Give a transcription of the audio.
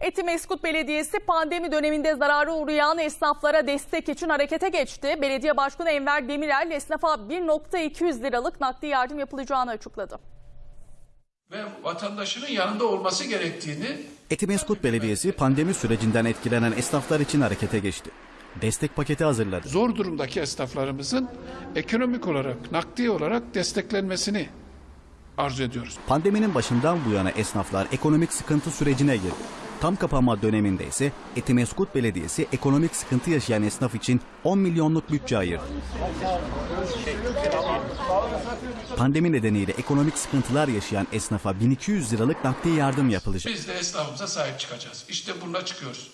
Etimeskut Belediyesi pandemi döneminde zarara uğrayan esnaflara destek için harekete geçti. Belediye Başkanı Enver Demirel esnafa 1.200 liralık nakdi yardım yapılacağını açıkladı. ve vatandaşının yanında olması gerektiğini Etimeskut Belediyesi pandemi sürecinden etkilenen esnaflar için harekete geçti. Destek paketi hazırladı. zor durumdaki esnaflarımızın ekonomik olarak, nakdi olarak desteklenmesini arzu ediyoruz. Pandeminin başından bu yana esnaflar ekonomik sıkıntı sürecine girdi. Tam kapanma döneminde ise Etimeskut Belediyesi ekonomik sıkıntı yaşayan esnaf için 10 milyonluk bütçe ayırdı. Pandemi nedeniyle ekonomik sıkıntılar yaşayan esnafa 1200 liralık nakdi yardım yapılacak. Biz de esnafımıza sahip çıkacağız. İşte bununla çıkıyoruz.